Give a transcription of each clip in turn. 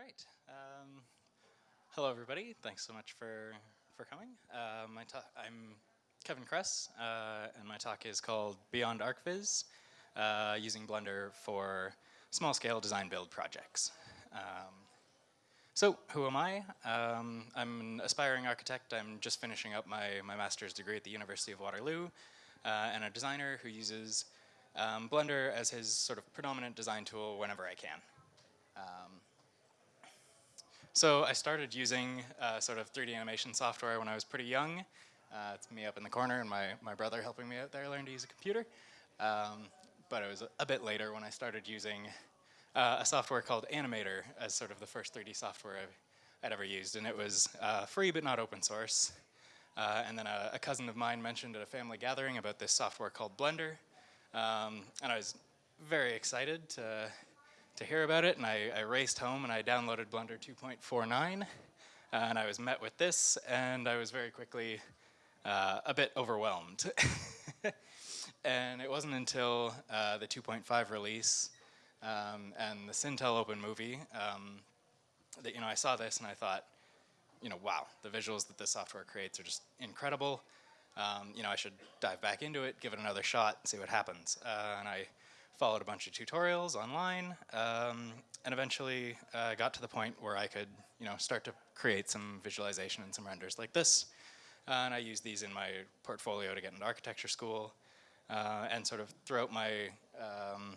All right. Um, hello, everybody. Thanks so much for for coming. Uh, my I'm Kevan Cress, uh, and my talk is called Beyond ArchViz, uh, using Blender for small-scale design build projects. Um, so, who am I? Um, I'm an aspiring architect. I'm just finishing up my, my master's degree at the University of Waterloo, uh, and a designer who uses um, Blender as his sort of predominant design tool whenever I can. Um, so I started using uh, sort of 3D animation software when I was pretty young. Uh, it's me up in the corner and my, my brother helping me out there learn to use a computer. Um, but it was a, bit later when I started using uh, a software called Anim8or as sort of the first 3D software i would ever used. And it was uh, free but not open source. Uh, and then a, a, cousin of mine mentioned at a family gathering about this software called Blender. Um, and I was very excited to to hear about it, and I, I raced home and I downloaded Blender 2.49, uh, and I was met with this, and I was very quickly uh, a bit overwhelmed. and it wasn't until uh, the 2.5 release um, and the Sintel Open movie um, that you know I saw this and I thought, you know, wow, the visuals that this software creates are just incredible. Um, you know, I should dive back into it, give it another shot, and see what happens. Uh, and I followed a bunch of tutorials online, um, and eventually uh, got to the point where I could, you know, start to create some visualization and some renders like this. Uh, and I use these in my portfolio to get into architecture school. Uh, and sort of throughout my um,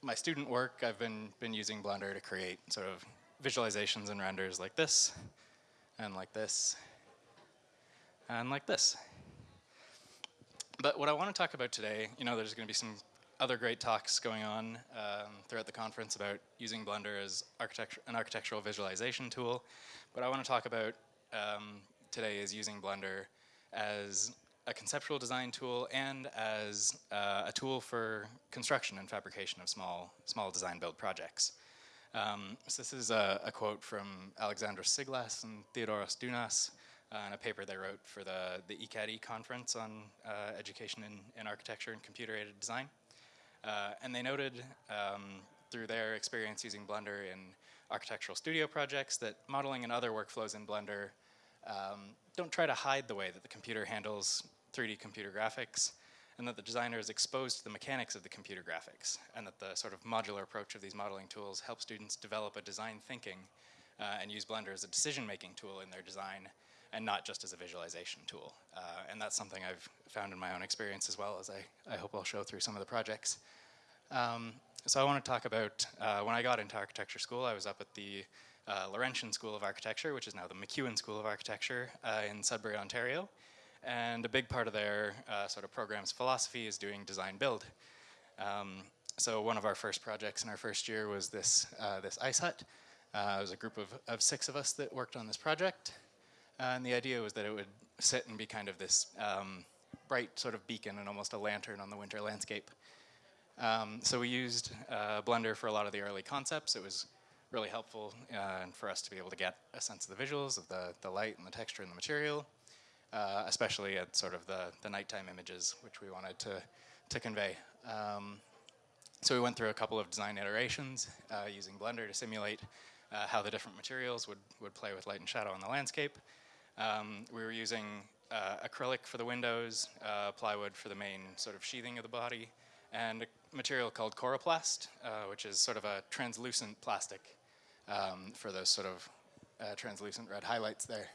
my student work, I've been been using Blender to create sort of visualizations and renders like this, and like this, and like this. But what I want to talk about today, you know, there's going to be some other great talks going on um, throughout the conference about using Blender as architecture, an architectural visualization tool. But I want to talk about um, today is using Blender as a conceptual design tool and as uh, a tool for construction and fabrication of small, small design build projects. Um, so this is a, a, quote from Alexandros Siglas and Theodoros Dounas uh, in a paper they wrote for the, the ECAD conference on uh, education in, in architecture and computer-aided design. Uh, and they noted um, through their experience using Blender in architectural studio projects that modeling and other workflows in Blender um, don't try to hide the way that the computer handles 3D computer graphics and that the designer is exposed to the mechanics of the computer graphics and that the sort of modular approach of these modeling tools help students develop a design thinking uh, and use Blender as a decision-making tool in their design and not just as a visualization tool. Uh, and that's something I've found in my own experience as well as I, I hope I'll show through some of the projects. Um, so I want to talk about, uh, when I got into architecture school, I was up at the uh, Laurentian School of Architecture, which is now the McEwen School of Architecture uh, in Sudbury, Ontario. And a big part of their uh, sort of program's philosophy is doing design build. Um, so one of our first projects in our first year was this, uh, this ice hut. it was a group of, of six of us that worked on this project. And the idea was that it would sit and be kind of this um, bright sort of beacon and almost a lantern on the winter landscape. Um, so we used uh, Blender for a lot of the early concepts. It was really helpful uh, for us to be able to get a sense of the visuals, of the, the light and the texture and the material, uh, especially at sort of the, the nighttime images, which we wanted to, to convey. Um, so we went through a couple of design iterations uh, using Blender to simulate uh, how the different materials would, would play with light and shadow on the landscape. Um, we were using uh, acrylic for the windows, uh, plywood for the main sort of sheathing of the body, and a material called coroplast, uh, which is sort of a translucent plastic um, for those sort of uh, translucent red highlights there.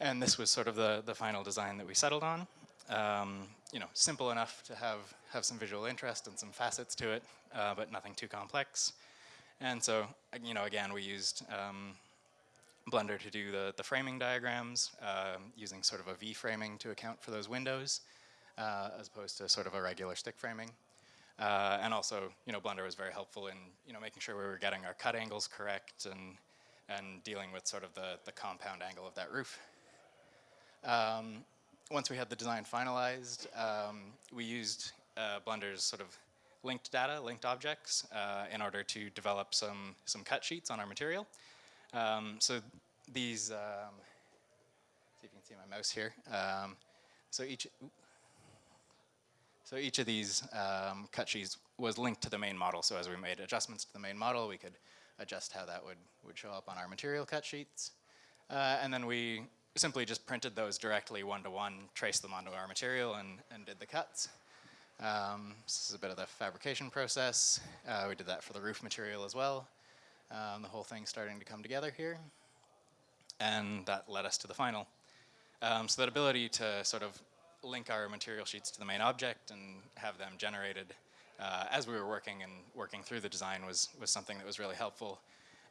And this was sort of the, the final design that we settled on. Um, you know, simple enough to have, have some visual interest and some facets to it, uh, but nothing too complex. And so, you know, again, we used um, Blender to do the, the framing diagrams uh, using sort of a V-framing to account for those windows uh, as opposed to sort of a regular stick framing. Uh, and also, you know, Blender was very helpful in, you know, making sure we were getting our cut angles correct and, and dealing with sort of the, the compound angle of that roof. Um, once we had the design finalized, um, we used uh, Blender's sort of linked data, linked objects, uh, in order to develop some, some cut sheets on our material. Um, so these, um, see if you can see my mouse here. Um, so each, so each of these um, cut sheets, was linked to the main model. So as we made adjustments to the main model, we could adjust how that would, would show up on our material cut sheets. Uh, and then we simply just printed those directly one-to-one, traced them onto our material, and, and did the cuts. Um, this is a bit of the fabrication process. Uh, we did that for the roof material as well. Um, the whole thing's starting to come together here. And that led us to the final. Um, so that ability to sort of link our material sheets to the main object and have them generated uh, as we were working and working through the design was, was something that was really helpful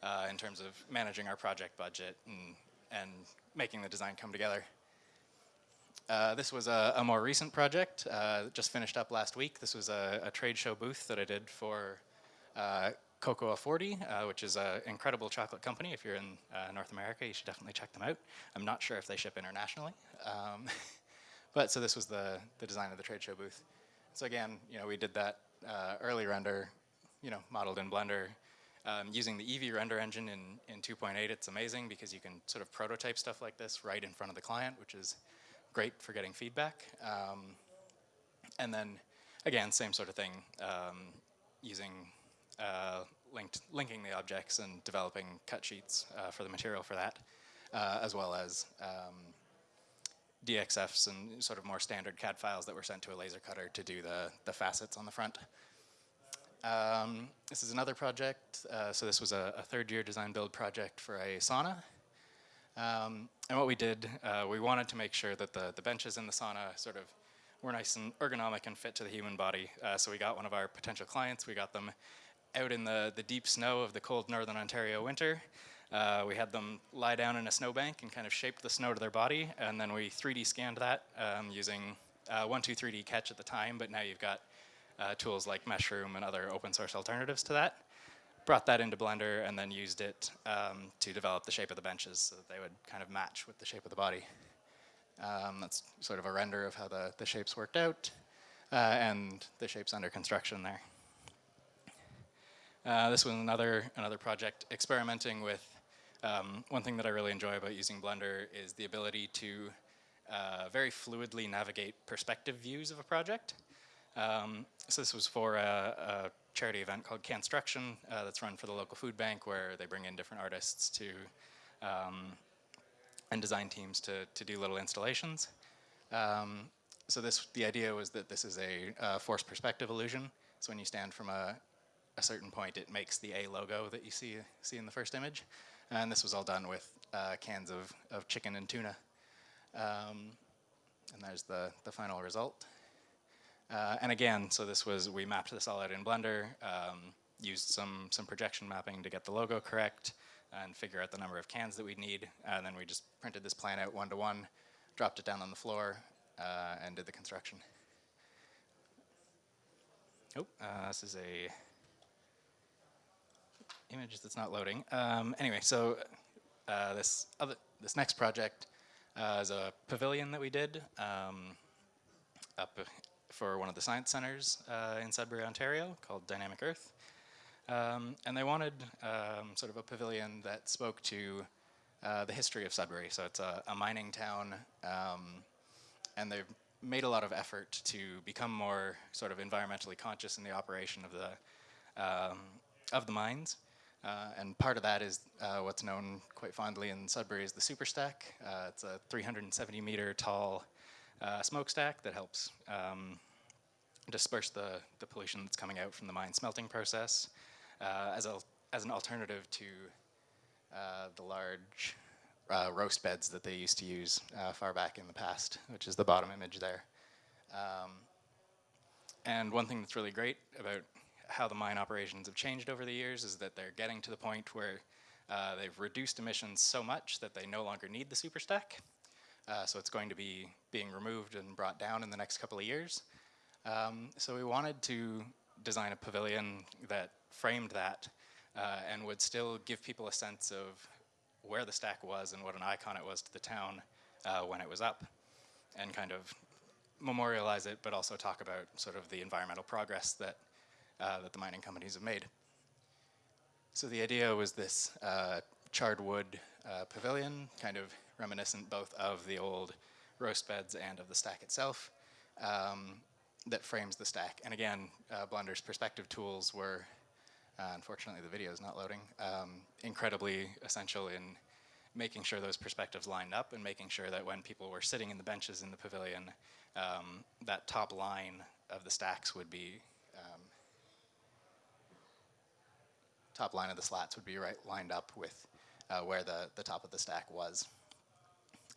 uh, in terms of managing our project budget and, and making the design come together. Uh, this was a, a, more recent project, uh, just finished up last week. This was a, a trade show booth that I did for uh, Cocoa 40, uh, which is an incredible chocolate company. If you're in uh, North America, you should definitely check them out. I'm not sure if they ship internationally. Um, but so this was the, the design of the trade show booth. So again, you know, we did that uh, early render, you know, modeled in Blender. Um, using the Eevee render engine in, in 2.8, it's amazing because you can sort of prototype stuff like this right in front of the client, which is great for getting feedback. Um, and then, again, same sort of thing, um, using uh, linked, linking the objects and developing cut sheets uh, for the material for that, uh, as well as um, DXFs and sort of more standard CAD files that were sent to a laser cutter to do the, the facets on the front. Um, this is another project. Uh, so this was a, a, third year design build project for a sauna. Um, and what we did, uh, we wanted to make sure that the, the benches in the sauna sort of were nice and ergonomic and fit to the human body. Uh, so we got one of our potential clients, we got them out in the, the deep snow of the cold northern Ontario winter. Uh, we had them lie down in a snowbank and kind of shape the snow to their body, and then we 3D scanned that um, using uh, 123D Catch at the time, but now you've got uh, tools like Meshroom and other open source alternatives to that. Brought that into Blender and then used it um, to develop the shape of the benches so that they would kind of match with the shape of the body. Um, that's sort of a render of how the, the shapes worked out, uh, and the shapes under construction there. Uh, this was another, another project experimenting with um, one thing that I really enjoy about using Blender is the ability to uh, very fluidly navigate perspective views of a project. Um, so this was for a, a charity event called Canstruction uh, that's run for the local food bank where they bring in different artists to um, and design teams to, to do little installations. Um, so this, the idea was that this is a, a forced perspective illusion. So when you stand from a, a certain point, it makes the A logo that you see, see in the first image. And this was all done with uh, cans of, of chicken and tuna. Um, and there's the, the final result. Uh, and again, so this was, we mapped this all out in Blender, um, used some, some projection mapping to get the logo correct and figure out the number of cans that we'd need. And then we just printed this plan out one to one, dropped it down on the floor, uh, and did the construction. Oh, uh, this is a image that's not loading. Um, anyway, so uh, this other this next project uh, is a pavilion that we did um, up for one of the science centers uh, in Sudbury, Ontario, called Dynamic Earth. Um, and they wanted um, sort of a pavilion that spoke to uh, the history of Sudbury. So it's a, a mining town, um, and they've made a lot of effort to become more sort of environmentally conscious in the operation of the um, of the mines. Uh, and part of that is uh, what's known quite fondly in Sudbury as the Superstack. Uh, it's a 370 meter tall uh, smokestack that helps um, disperse the, the pollution that's coming out from the mine smelting process uh, as, a, as an alternative to uh, the large roast beds that they used to use far back in the past, which is the bottom image there. Um, and one thing that's really great about how the mine operations have changed over the years is that they're getting to the point where uh, they've reduced emissions so much that they no longer need the super stack. Uh, so it's going to be being removed and brought down in the next couple of years. Um, so we wanted to design a pavilion that framed that uh, and would still give people a sense of where the stack was and what an icon it was to the town uh, when it was up and kind of memorialize it but also talk about sort of the environmental progress that uh, that the mining companies have made. So the idea was this uh, charred wood uh, pavilion, kind of reminiscent both of the old roast beds and of the stack itself. Um, that frames the stack. And again, uh, Blender's perspective tools were, uh, unfortunately the video is not loading, um, incredibly essential in making sure those perspectives lined up and making sure that when people were sitting in the benches in the pavilion, um, that top line of the stacks would be, um, top line of the slats would be right lined up with uh, where the, the top of the stack was.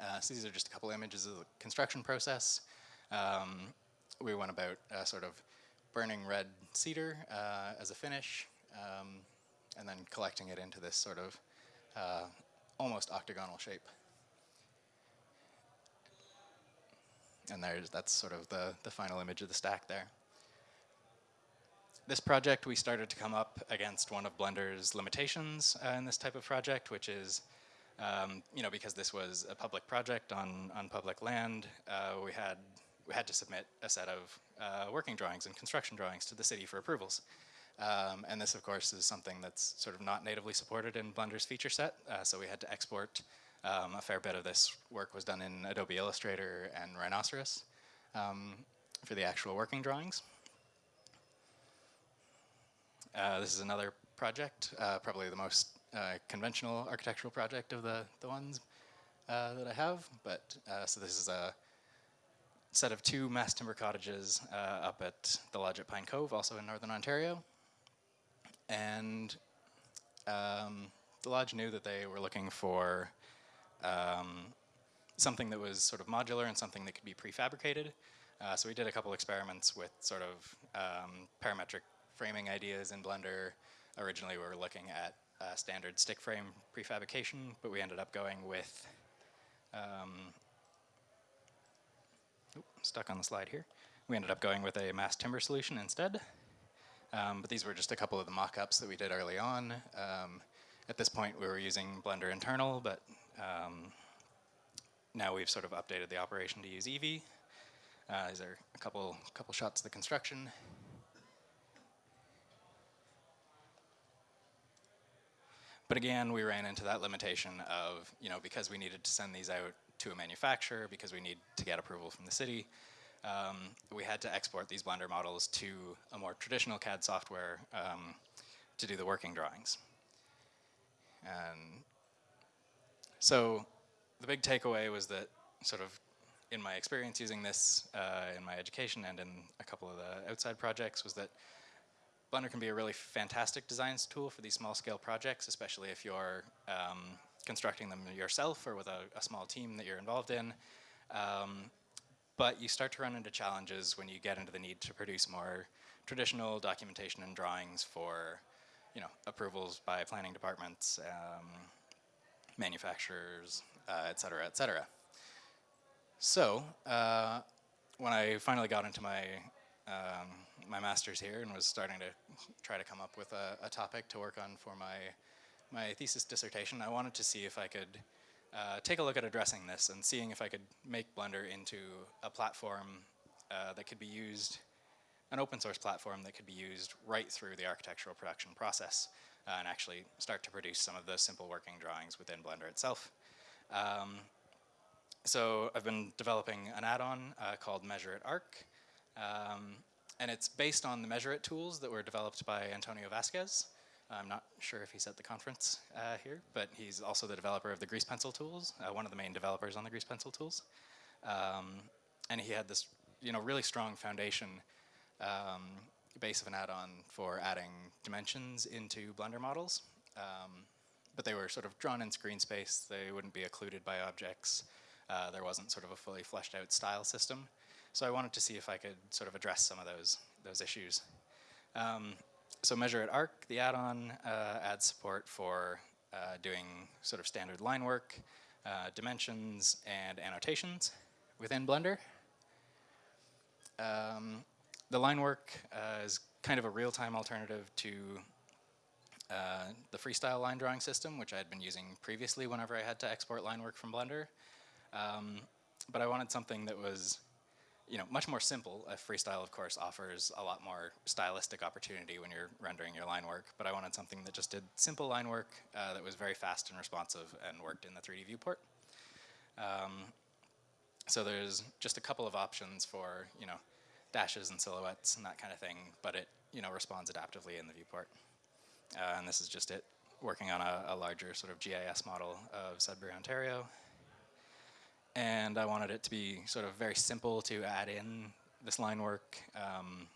Uh, so these are just a couple images of the construction process. Um, we went about uh, sort of burning red cedar uh, as a finish, um, and then collecting it into this sort of uh, almost octagonal shape. And there's that's sort of the, the final image of the stack there. This project, we started to come up against one of Blender's limitations uh, in this type of project, which is, um, you know, because this was a public project on, on public land, uh, we had we had to submit a set of uh, working drawings and construction drawings to the city for approvals. Um, and this, of course, is something that's sort of not natively supported in Blender's feature set, uh, so we had to export. Um, a fair bit of this work was done in Adobe Illustrator and Rhinoceros um, for the actual working drawings. Uh, this is another project, uh, probably the most uh, conventional architectural project of the, the ones that I have, but so this is a set of two mass timber cottages up at the lodge at Pine Cove, also in Northern Ontario. And um, the lodge knew that they were looking for um, something that was sort of modular and something that could be prefabricated. Uh, so we did a couple experiments with sort of um, parametric framing ideas in Blender. Originally we were looking at uh, standard stick frame prefabrication, but we ended up going with um, stuck on the slide here. We ended up going with a mass timber solution instead. Um, but these were just a couple of the mock-ups that we did early on. Um, at this point, we were using Blender internal, but um, now we've sort of updated the operation to use Eevee. Uh, these are a couple, couple shots of the construction. But again, we ran into that limitation of, you know, because we needed to send these out to a manufacturer because we need to get approval from the city. Um, we had to export these Blender models to a more traditional CAD software um, to do the working drawings. And so the big takeaway was that sort of in my experience using this uh, in my education and in a couple of the outside projects was that Blender can be a really fantastic design tool for these small scale projects, especially if you're um, constructing them yourself or with a, a small team that you're involved in. Um, but you start to run into challenges when you get into the need to produce more traditional documentation and drawings for you know, approvals by planning departments, um, manufacturers, uh, et cetera, et cetera. So uh, when I finally got into my um, my master's here and was starting to try to come up with a, a topic to work on for my my thesis dissertation, I wanted to see if I could uh, take a look at addressing this and seeing if I could make Blender into a platform uh, that could be used, an open source platform that could be used right through the architectural production process uh, and actually start to produce some of the simple working drawings within Blender itself. Um, so I've been developing an add-on uh, called Measure It Arc. Um, and it's based on the Measure It tools that were developed by Antonio Vazquez. I'm not sure if he's at the conference uh, here, but he's also the developer of the grease pencil tools, uh, one of the main developers on the grease pencil tools. Um, and he had this you know, really strong foundation um, base of an add-on for adding dimensions into Blender models. Um, but they were sort of drawn in screen space. They wouldn't be occluded by objects. Uh, there wasn't sort of a fully fleshed out style system. So I wanted to see if I could sort of address some of those, those issues. Um, so Measure It Arc, the add-on, uh, adds support for uh, doing sort of standard line work, uh, dimensions, and annotations within Blender. Um, the line work uh, is kind of a real-time alternative to uh, the freestyle line drawing system, which I had been using previously whenever I had to export line work from Blender. Um, but I wanted something that was you know, much more simple. A freestyle, of course, offers a lot more stylistic opportunity when you're rendering your line work, but I wanted something that just did simple line work uh, that was very fast and responsive and worked in the 3D viewport. Um, so there's just a couple of options for, you know, dashes and silhouettes and that kind of thing, but it you know responds adaptively in the viewport. Uh, and this is just it working on a, a, larger sort of GIS model of Sudbury, Ontario. And I wanted it to be sort of very simple to add in this line work um,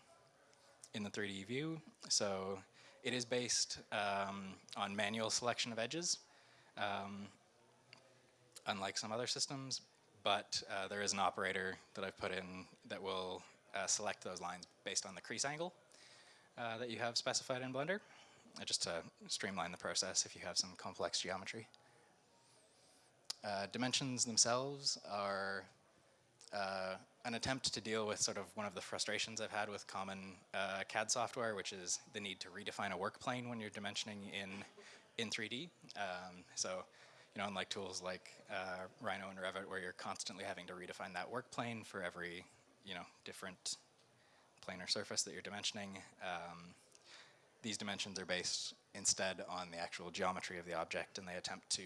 in the 3D view. So it is based um, on manual selection of edges, um, unlike some other systems, but uh, there is an operator that I've put in that will uh, select those lines based on the crease angle uh, that you have specified in Blender, just to streamline the process if you have some complex geometry. Uh, dimensions themselves are uh, an attempt to deal with sort of one of the frustrations I've had with common uh, CAD software, which is the need to redefine a work plane when you're dimensioning in in 3D. Um, so, you know, unlike tools like uh, Rhino and Revit, where you're constantly having to redefine that work plane for every, you know, different planar surface that you're dimensioning, um, these dimensions are based instead on the actual geometry of the object, and they attempt to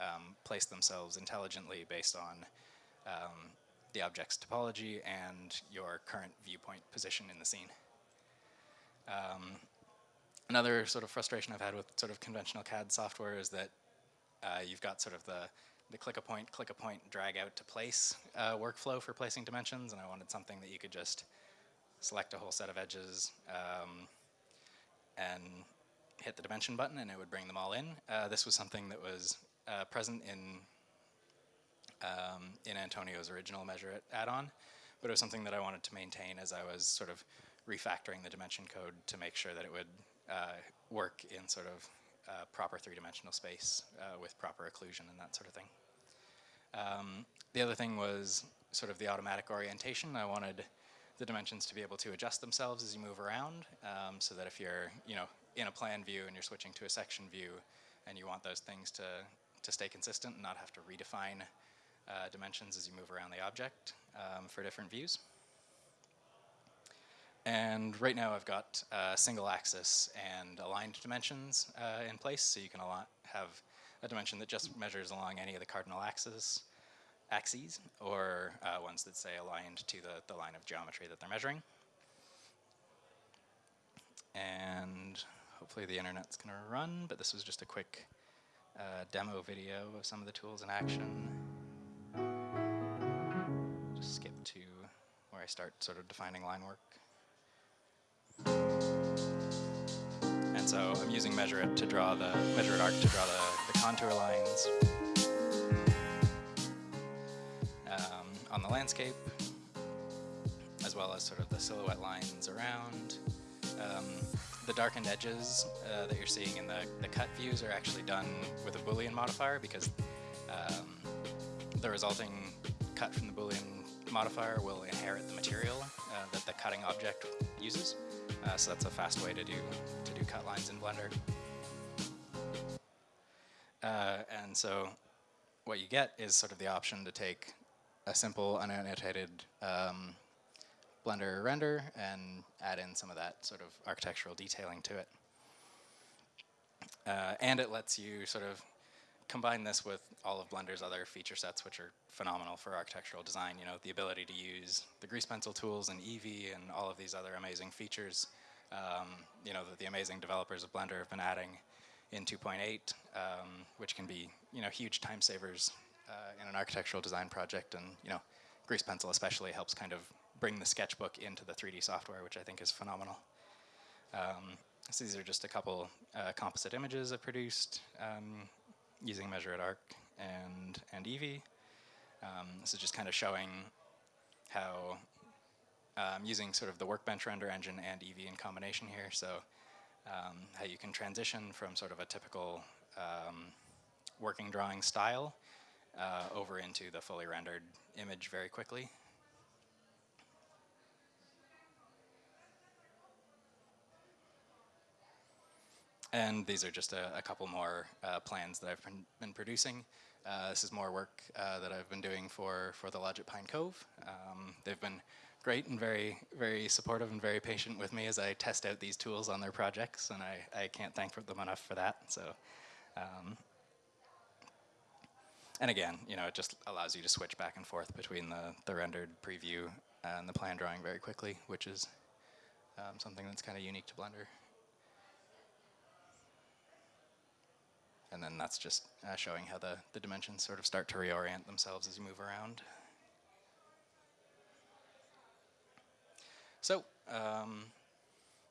um, place themselves intelligently based on um, the object's topology and your current viewpoint position in the scene. Um, another sort of frustration I've had with sort of conventional CAD software is that uh, you've got sort of the, the click a point, click a point, drag out to place uh, workflow for placing dimensions, and I wanted something that you could just select a whole set of edges um, and hit the dimension button and it would bring them all in. Uh, this was something that was uh, present in um, in Antonio's original measure add-on, but it was something that I wanted to maintain as I was sort of refactoring the dimension code to make sure that it would uh, work in sort of uh, proper three-dimensional space uh, with proper occlusion and that sort of thing. Um, the other thing was sort of the automatic orientation. I wanted the dimensions to be able to adjust themselves as you move around um, so that if you're you know in a plan view and you're switching to a section view and you want those things to, to stay consistent and not have to redefine uh, dimensions as you move around the object um, for different views. And right now I've got uh, single axis and aligned dimensions uh, in place, so you can have a dimension that just measures along any of the cardinal axes, axes or uh, ones that say aligned to the, the line of geometry that they're measuring. And hopefully the internet's gonna run, but this was just a quick uh, demo video of some of the tools in action just skip to where I start sort of defining line work. And so I'm using Measure It to draw the, Measure It Arc to draw the, the contour lines um, on the landscape, as well as sort of the silhouette lines around. Um, the darkened edges uh, that you're seeing in the, the cut views are actually done with a Boolean modifier because um, the resulting cut from the Boolean modifier will inherit the material uh, that the cutting object uses. Uh, so that's a fast way to do to do cut lines in Blender. Uh, and so what you get is sort of the option to take a simple unannotated um, Blender render and add in some of that sort of architectural detailing to it. Uh, and it lets you sort of combine this with all of Blender's other feature sets, which are phenomenal for architectural design. You know, the ability to use the grease pencil tools and Eevee and all of these other amazing features, um, you know, that the amazing developers of Blender have been adding in 2.8, um, which can be, you know, huge time savers uh, in an architectural design project. And, you know, grease pencil especially helps kind of bring the sketchbook into the 3D software, which I think is phenomenal. Um, so these are just a couple uh, composite images I produced. Um, using Measure It Arc and, and Eevee. Um, this is just kind of showing how um, using sort of the Workbench render engine and Eevee in combination here, so um, how you can transition from sort of a typical um, working drawing style uh, over into the fully rendered image very quickly. And these are just a, a couple more uh, plans that I've been, been producing. Uh, this is more work uh, that I've been doing for, for the Lodge at Pine Cove. Um, they've been great and very, very supportive and very patient with me as I test out these tools on their projects, and I, I can't thank them enough for that. So, um, and again, you know, it just allows you to switch back and forth between the, the rendered preview and the plan drawing very quickly, which is um, something that's kind of unique to Blender. And then that's just uh, showing how the, the dimensions sort of start to reorient themselves as you move around. So um,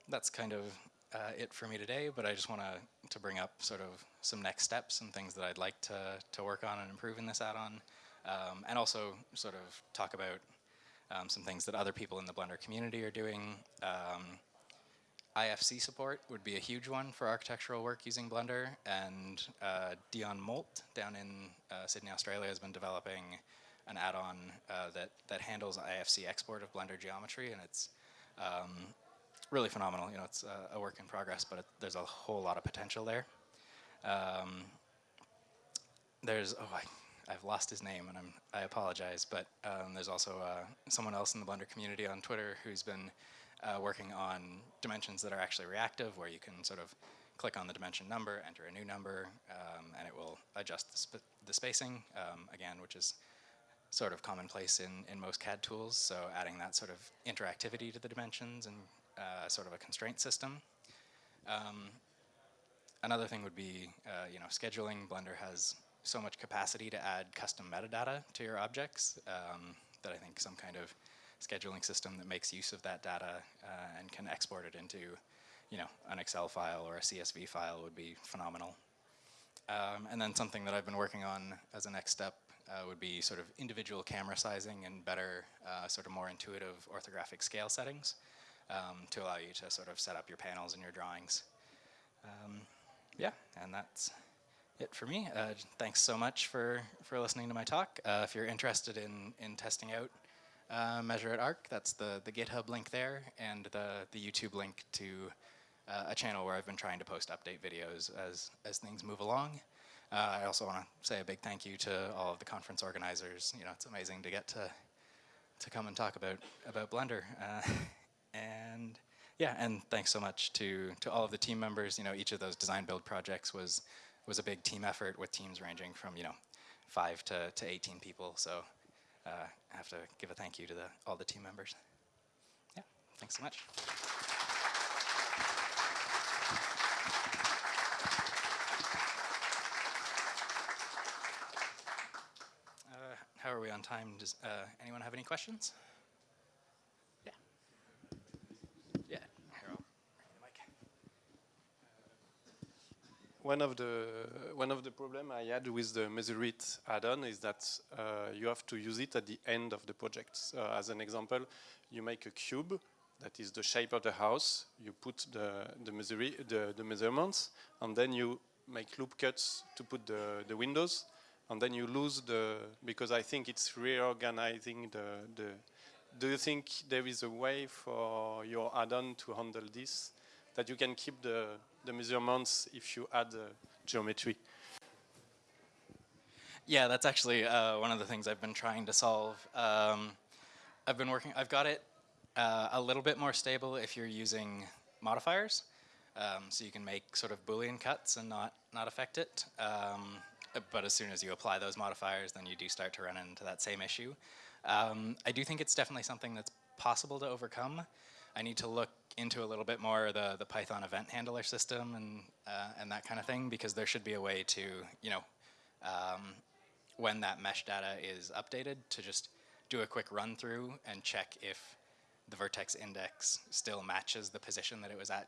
that's kind of uh, it for me today, but I just want to to bring up sort of some next steps and things that I'd like to, to work on and improve in this add-on, um, and also sort of talk about um, some things that other people in the Blender community are doing. Um, IFC support would be a huge one for architectural work using Blender, and uh, Dion Moult down in uh, Sydney, Australia has been developing an add-on uh, that, that handles IFC export of Blender geometry, and it's um, really phenomenal. You know, it's a work in progress, but it, there's a whole lot of potential there. Um, there's, oh, I, have lost his name, and I'm, I apologize, but um, there's also uh, someone else in the Blender community on Twitter who's been uh, working on dimensions that are actually reactive, where you can sort of click on the dimension number, enter a new number, um, and it will adjust the, sp the spacing, um, again, which is sort of commonplace in, in most CAD tools, so adding that sort of interactivity to the dimensions and uh, sort of a constraint system. Um, another thing would be, uh, you know, scheduling. Blender has so much capacity to add custom metadata to your objects um, that I think some kind of scheduling system that makes use of that data uh, and can export it into, you know, an Excel file or a CSV file would be phenomenal. Um, and then something that I've been working on as a next step uh, would be sort of individual camera sizing and better, uh, sort of more intuitive orthographic scale settings um, to allow you to sort of set up your panels and your drawings. Um, yeah, and that's it for me. Uh, thanks so much for, for listening to my talk. Uh, if you're interested in, in testing out uh, Measure It Arc, that's the, the GitHub link there and the, the YouTube link to uh, a channel where I've been trying to post update videos as, as things move along. Uh, I also want to say a big thank you to all of the conference organizers. You know, it's amazing to get to to come and talk about about Blender. Uh, and yeah, and thanks so much to to all of the team members. You know, each of those design build projects was was a big team effort with teams ranging from you know five to to 18 people. So I have to give a thank you to the all the team members. Yeah, thanks so much. Uh, how are we on time? Does uh, anyone have any questions? One of the one of the problem I had with the Measure It add-on is that uh, you have to use it at the end of the project. As an example, you make a cube that is the shape of the house. You put the the, the, the measurements, and then you make loop cuts to put the the windows, and then you lose the because I think it's reorganizing the the. Do you think there is a way for your add-on to handle this? That you can keep the the measurements if you add uh, geometry. Yeah, that's actually uh, one of the things I've been trying to solve. Um, I've been working, I've got it uh, a little bit more stable if you're using modifiers. Um, so you can make sort of Boolean cuts and not, not affect it. Um, but as soon as you apply those modifiers, then you do start to run into that same issue. Um, I do think it's definitely something that's possible to overcome. I need to look into a little bit more the, the Python event handler system and, uh, and that kind of thing because there should be a way to, you know, um, when that mesh data is updated to just do a quick run through and check if the vertex index still matches the position that it was at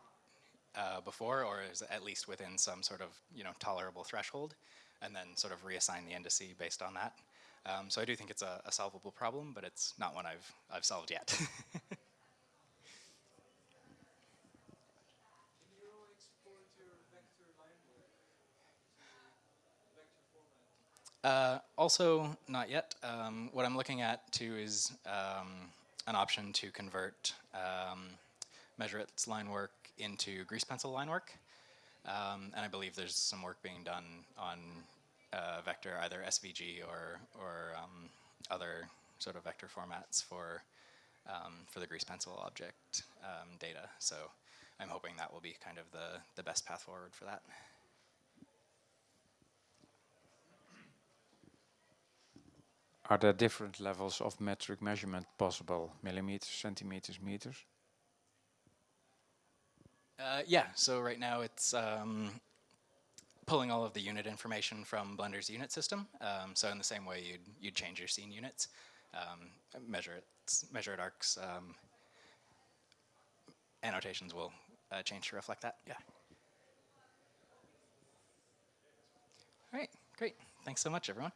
uh, before or is at least within some sort of, you know, tolerable threshold and then sort of reassign the indice based on that. Um, so I do think it's a, a solvable problem, but it's not one I've, I've solved yet. Uh, also, not yet. Um, what I'm looking at too is um, an option to convert um, measure its line work into grease pencil line work. Um, and I believe there's some work being done on uh, vector, either SVG or, or um, other sort of vector formats for, um, for the grease pencil object data. So I'm hoping that will be kind of the, the best path forward for that. Are there different levels of metric measurement possible? Millimeters, centimeters, meters? Uh, yeah, so right now it's um, pulling all of the unit information from Blender's unit system. Um, so in the same way you'd, you'd change your scene units, um, measure it, measure it arcs, um, annotations will uh, change to reflect that, yeah. All right, great. Thanks so much, everyone.